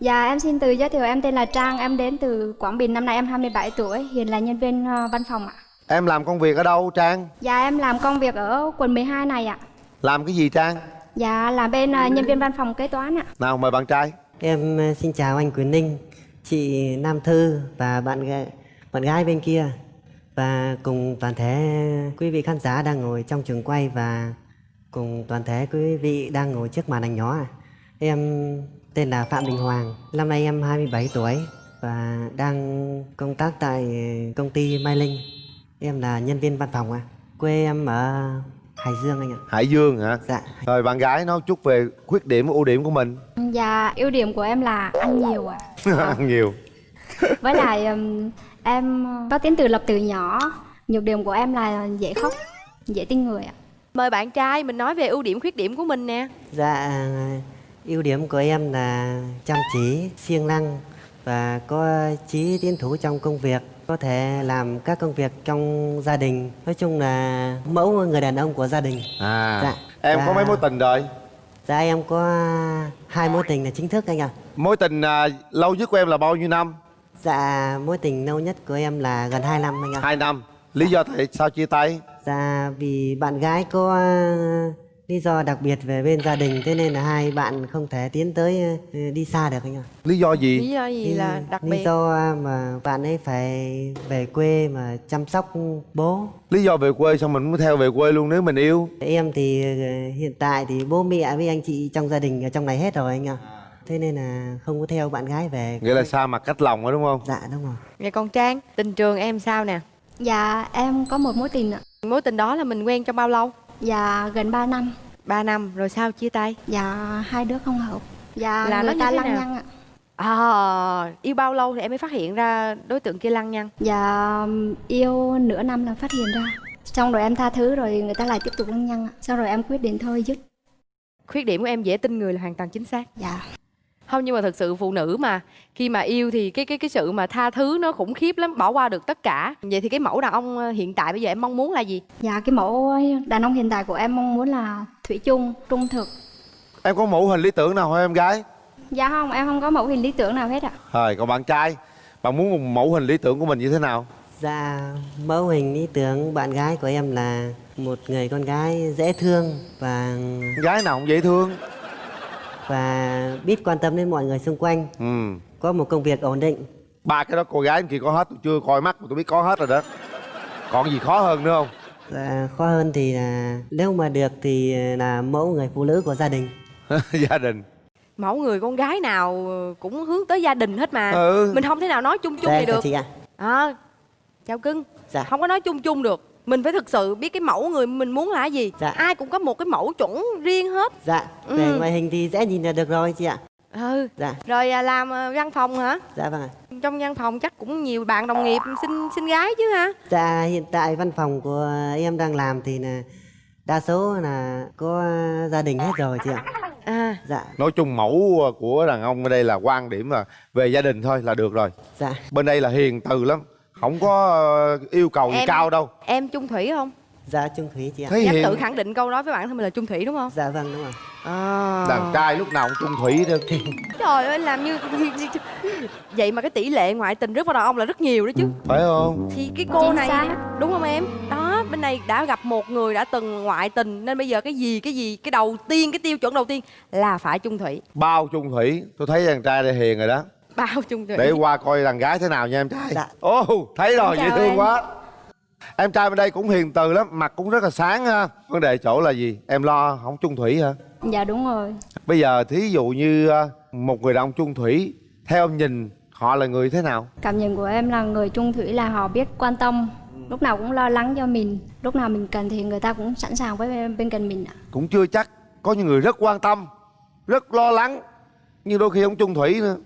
Dạ em xin tự giới thiệu em tên là Trang, em đến từ Quảng Bình, năm nay em 27 tuổi, hiện là nhân viên ờ, văn phòng ạ. Em làm công việc ở đâu Trang? Dạ em làm công việc ở quận 12 này ạ. Làm cái gì Trang? Dạ là bên ờ, nhân viên văn phòng kế toán ạ. Nào mời bạn trai Em ờ, xin chào anh Quyền Ninh, chị Nam Thư và bạn gái, bạn gái bên kia và cùng toàn thể quý vị khán giả đang ngồi trong trường quay và cùng toàn thể quý vị đang ngồi trước màn ảnh nhỏ. Em tên là Phạm Đình Hoàng, năm nay em 27 tuổi và đang công tác tại công ty Mai Linh. Em là nhân viên văn phòng ạ. Quê em ở Hải Dương anh ạ. Hải Dương hả? Dạ. Rồi bạn gái nói chút về khuyết điểm ưu điểm của mình Dạ ưu điểm của em là ăn nhiều ạ. Ăn nhiều Với lại em có tính tự lập từ nhỏ. Nhược điểm của em là dễ khóc, dễ tin người ạ. Mời bạn trai mình nói về ưu điểm khuyết điểm của mình nè Dạ, ưu điểm của em là chăm chỉ, siêng năng và có chí tiến thủ trong công việc, có thể làm các công việc trong gia đình. Nói chung là mẫu người đàn ông của gia đình. À Dạ. Em có Dạ. mấy mối tình rồi? Dạ em có hai mối tình là chính thức anh ạ. Mối tình à, lâu nhất của em là bao nhiêu năm? Dạ, mối tình lâu nhất của em là gần 2 năm anh ạ. Hai năm Lý do tại sao chia tay? Dạ, vì bạn gái có lý do đặc biệt về bên gia đình, thế nên là hai bạn không thể tiến tới ờ, đi xa được anh ạ. Lý do gì? Lý do gì là đặc lý biệt do mà bạn ấy phải về quê mà chăm sóc bố Lý do về quê xong mình muốn theo về quê luôn nếu mình yêu em thì ờ, hiện tại thì bố mẹ với anh chị trong gia đình ở trong này hết rồi anh ạ thế nên là không có theo bạn gái về Nghĩa là xa mặt cách lòng đó đúng không? dạ đúng rồi Vậy còn Trang, tình trường em sao nè Dạ em có một mối tình ạ. Mối tình đó là mình quen trong bao lâu? Dạ gần 3 năm. 3 năm, rồi sao chia tay? Dạ hai đứa không hợp. Dạ Là người ta lăng nào? nhăng ạ. À, yêu bao lâu thì em mới phát hiện ra đối tượng kia lăng nhăng? Dạ yêu nửa năm là phát hiện ra Xong rồi em tha thứ rồi người ta lại tiếp tục lăng nhăng. Xong rồi em quyết định thôi dứt Khuyết điểm của em dễ tin người là hoàn toàn chính xác Dạ Không nhưng mà thật sự phụ nữ mà Khi mà yêu thì cái cái cái sự mà tha thứ nó khủng khiếp lắm Bỏ qua được tất cả Vậy thì cái mẫu đàn ông ờ, hiện tại bây giờ em mong muốn là gì? Dạ cái mẫu đàn ông hiện tại của em mong muốn là thủy chung, trung thực Em có mẫu hình lý tưởng nào không em gái? Dạ không, em không có mẫu hình lý tưởng nào hết ạ Rồi còn bạn trai Bạn muốn một mẫu hình lý tưởng của mình như thế nào? dạ mẫu hình lý tưởng bạn gái của em là một người con gái dễ thương và Gái nào cũng dễ thương và biết quan tâm đến mọi người xung quanh. Ừ. Có một công việc ổn định. Ba cái đó cô gái kia có hết Tôi chưa coi mắt mà tôi biết có hết rồi đó. Còn gì khó hơn nữa không? Dạ, khó hơn thì là nếu mà được thì là mẫu người phụ nữ của gia đình. Gia đình. Mẫu người con gái nào cũng hướng tới gia đình hết mà. Ừ. Mình không thể nào nói chung chung vậy chào được. chị ạ. À, Chào cưng. Dạ. Không có nói chung chung được Mình phải thực sự biết cái mẫu người mình muốn là gì Dạ. Ai cũng có một cái mẫu chuẩn riêng hết Dạ, về Ừ. ngoại hình thì dễ nhìn là được rồi chị ạ. Ừ Dạ, Rồi à, làm à, văn phòng hả? dạ vâng ạ. Trong văn phòng chắc cũng nhiều bạn đồng nghiệp xin xin gái chứ ha Dạ, hiện tại văn phòng của em đang làm thì là đa số là có gia đình hết rồi chị ạ. À Dạ, Nói chung mẫu của đàn ông ở đây là quan điểm là về gia đình thôi là được rồi dạ, Bên đây là hiền từ lắm Không có ờ, yêu cầu gì Em- cao đâu Em chung thủy không? dạ Trung Thủy chị ạ. Thấy Dám hiền tự khẳng định câu đó với bản thân mình là chung thủy đúng không? Dạ vâng đúng rồi. À. Đàn trai lúc nào cũng trung thủy đó Trời ơi làm như Vậy mà cái tỷ lệ ngoại tình rất vào đàn ông là rất nhiều đó chứ Phải không? Thì cái cô Chính này xác. Đúng không em? Đó bên này đã gặp một người đã từng ngoại tình Nên bây giờ cái gì cái gì Cái đầu tiên cái tiêu chuẩn đầu tiên Là phải chung thủy Bao trung thủy Tôi thấy đàn trai đây hiền rồi đó Bao chung thủy Để qua coi đàn gái thế nào nha em trai Dạ. Ồ thấy rồi dễ thương em. quá Em trai bên đây cũng hiền từ lắm Mặt cũng rất là sáng ha Vấn đề chỗ là gì? Em lo không trung thủy hả? Dạ đúng rồi Bây giờ thí dụ như ờ, một người đàn ông trung thủy Theo em nhìn họ là người thế nào? Cảm nhận của em là người trung thủy là họ biết quan tâm Lúc nào cũng lo lắng cho mình Lúc nào mình cần thì người ta cũng sẵn sàng với bên, bên cạnh mình ạ Cũng chưa chắc Có những người rất quan tâm Rất lo lắng Nhưng đôi khi không trung thủy nữa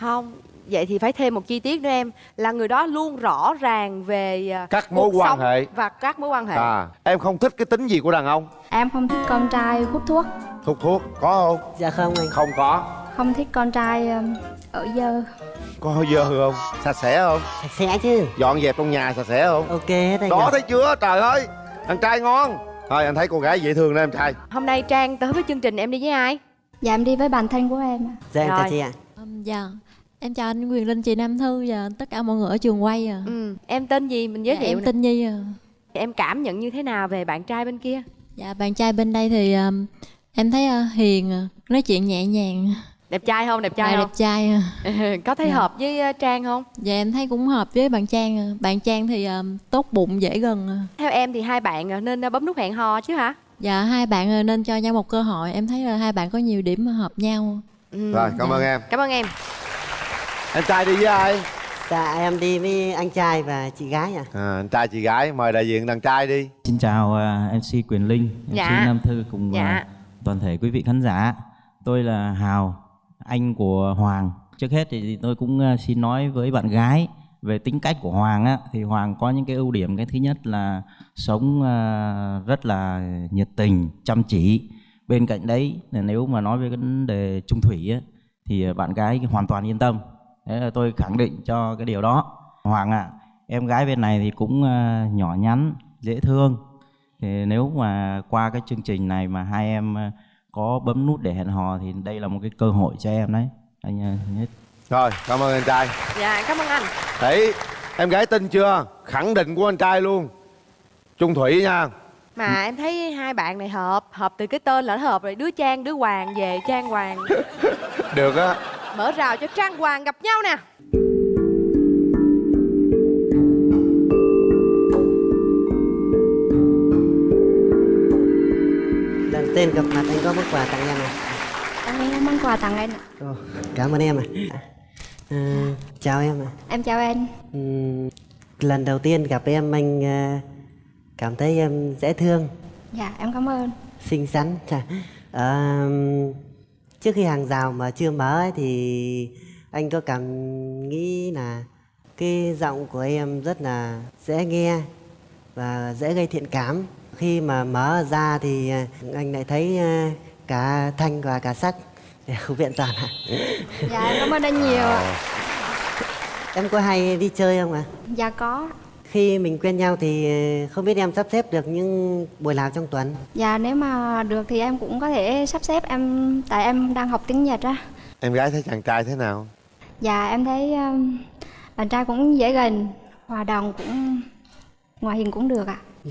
Không Vậy thì phải thêm một chi tiết nữa em Là người đó luôn rõ ràng về à, Các mối quan hệ. Và các mối quan hệ À em không thích cái tính gì của đàn ông Em không thích con trai hút thuốc Hút thuốc có không? Dạ không anh. Không có Không thích con trai um, ở dơ Có dơ không? Sạch sẽ không? Sạch sẽ chứ. Dọn dẹp trong nhà sạch sẽ không? Ok hết Đó ạ. thấy chưa? Trời ơi Thằng trai ngon Thôi anh thấy cô gái dễ thương đó em trai Hôm nay Trang tới với chương trình em đi với ai? Dạ em đi với bạn thân của em ạ Dạ em Rồi. chào chị ạ. Ừm, Dạ, em chào anh Quyền Linh, chị Nam Thư và tất cả mọi người ở trường quay à. ừ. em tên gì mình giới Dạ, thiệu em nè. tên Nhi à. em cảm nhận như thế nào về bạn trai bên kia Dạ, bạn trai bên đây thì ừm, em thấy à, hiền, à, nói chuyện nhẹ nhàng, đẹp trai không đẹp trai dạ, không đẹp trai. à. có thấy Dạ. hợp với ờ, trang không Dạ, em thấy cũng hợp với bạn Trang. à. Bạn Trang thì ừm, tốt bụng, dễ gần. à. theo em thì hai bạn ờ, nên ờ, bấm nút hẹn hò chứ hả Dạ, hai bạn à, nên cho nhau một cơ hội. Em thấy là hai bạn có nhiều điểm hợp nhau. ừ. rồi cảm Dạ. ơn em cảm ơn em em trai đi với ai dạ em đi với anh trai và chị gái à à, anh trai chị gái mời đại diện đàn trai đi Xin chào à, MC Quyền Linh, MC Dạ. Nam Thư cùng Dạ. à, toàn thể quý vị khán giả. Tôi là Hào, anh của Hoàng. Trước hết thì tôi cũng à, xin nói với bạn gái về tính cách của Hoàng á thì Hoàng có những cái ưu điểm cái thứ nhất là sống à, rất là nhiệt tình, chăm chỉ. Bên cạnh đấy là nếu mà nói về cái vấn đề trung thủy á thì bạn gái hoàn toàn yên tâm. Thế là tôi khẳng định cho cái điều đó. Hoàng ạ, em gái bên này thì cũng à, nhỏ nhắn, dễ thương. Thì nếu mà qua cái chương trình này mà hai em à, có bấm nút để hẹn hò thì đây là một cái cơ hội cho em đấy. Anh à, nhất rồi cảm ơn anh trai. Dạ cảm ơn anh. Thấy em gái tin chưa? Khẳng định của anh trai luôn. Trung thủy nha. Mà em thấy hai bạn này hợp hợp từ cái tên là nó hợp rồi. Đứa trang đứa hoàng về trang hoàng. Được á mở rào cho trang hoàng gặp nhau nè lần tên gặp mặt anh có món quà tặng em à Em có món quà tặng anh ạ. Cảm ơn em ạ à, chào em ạ Em chào anh. Ừm, lần đầu tiên gặp em anh à, cảm thấy em dễ thương Dạ, em cảm ơn. xinh xắn Chà, à, trước khi hàng rào mà chưa mở ấy, thì anh có cảm nghĩ là cái giọng của em rất là dễ nghe và dễ gây thiện cảm khi mà mở ra thì à, anh lại thấy à, cả thanh và cả sắc đều viện toàn ạ Dạ, cảm ơn anh nhiều ạ. em có hay đi chơi không ạ Dạ có. Khi mình quen nhau thì à, không biết em sắp xếp được những buổi nào trong tuần Dạ nếu mà được thì em cũng có thể sắp xếp em tại em đang học tiếng Nhật á. em gái thấy chàng trai thế nào Dạ em thấy um, bạn trai cũng dễ gần, hòa đồng cũng ngoại hình cũng được ạ.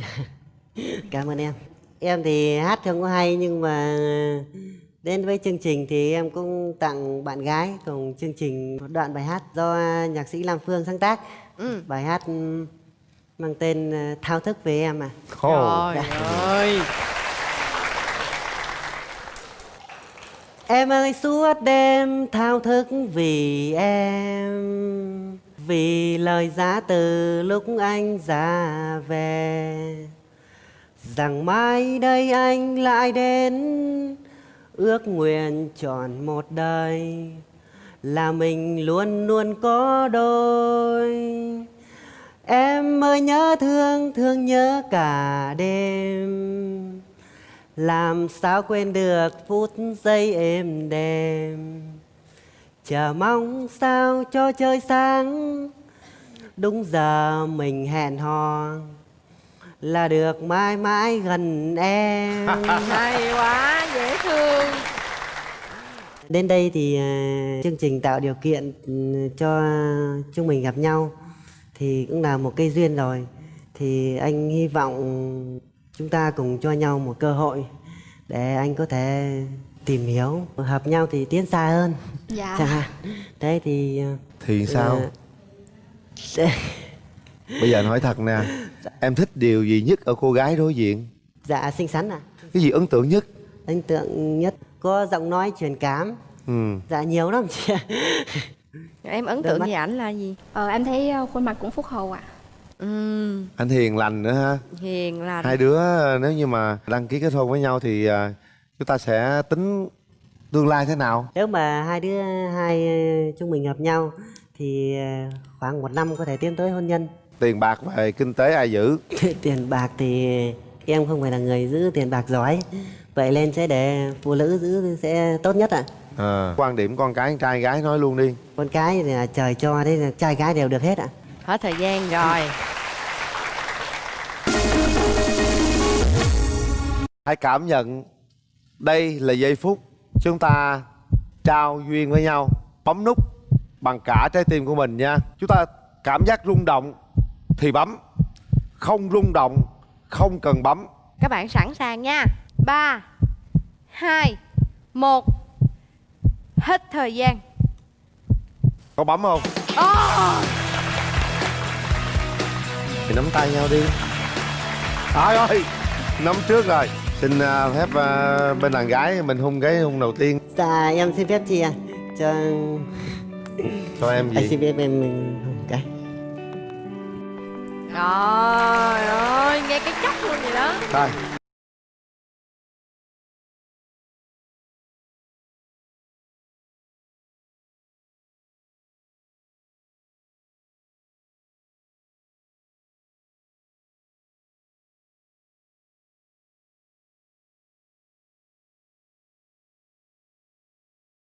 Cảm ơn em. Em thì hát không có hay nhưng mà đến với chương trình thì em cũng tặng bạn gái cùng chương trình một đoạn bài hát do nhạc sĩ Lam Phương sáng tác. Ừ. Bài hát mang tên ờ, Thao thức về em à. Trời ơi. Em ơi suốt đêm thao thức vì em Vì lời giá từ lúc anh ra về. Rằng mai đây anh lại đến Ước nguyện tròn một đời. Là mình luôn luôn có đôi Em ơi nhớ thương, thương nhớ cả đêm. Làm sao quên được phút giây êm đềm? Chờ mong sao cho trời sáng? Đúng giờ mình hẹn hò Là được mãi mãi gần em. Hay quá dễ thương. Đến đây thì à, chương trình tạo điều kiện ừ, cho chúng mình gặp nhau Thì cũng là một cây duyên rồi. Thì anh hy vọng chúng ta cùng cho nhau một cơ hội Để anh có thể tìm hiểu Hợp nhau thì tiến xa hơn. Dạ. Chẳng hạn Đấy thì à, thì sao? à, bây giờ anh hỏi thật nè em thích điều gì nhất ở cô gái đối diện? Dạ xinh xắn à cái gì ấn tượng nhất? Ấn tượng nhất có giọng nói truyền cảm. Ừ. Dạ nhiều lắm chị ạ em ấn tượng về ảnh là gì Ờ, em thấy ờ, khuôn mặt cũng phúc hậu ạ. ừ anh hiền lành nữa ha hiền lành hai đứa nếu như mà đăng ký kết hôn với nhau thì à, chúng ta sẽ tính tương lai thế nào Nếu mà hai đứa hai ờ, chúng mình hợp nhau thì ờ, khoảng một năm có thể tiến tới hôn nhân. tiền bạc về kinh tế ai giữ tiền bạc thì em không phải là người giữ tiền bạc giỏi. Vậy nên sẽ để phụ nữ giữ sẽ tốt nhất ạ. à, quan điểm con cái trai gái nói luôn đi. Con cái thì là trời cho đấy là trai gái đều được hết ạ. hết thời gian rồi. Hãy cảm nhận đây là giây phút chúng ta trao duyên với nhau bấm nút bằng cả trái tim của mình nha. Chúng ta cảm giác rung động thì bấm không rung động không cần bấm. Các bạn sẵn sàng nha. Ba hai một hết thời gian. Có bấm không? Ồ! thì nắm tay nhau đi. Trời ơi nắm trước rồi. Xin à, phép à, bên đàn gái mình hung cái hung đầu tiên. Dạ em xin phép chị ạ. Cho cho em anh gì xin phép em hôn cái. Trời ơi, nghe cái chốc luôn vậy đó. Thôi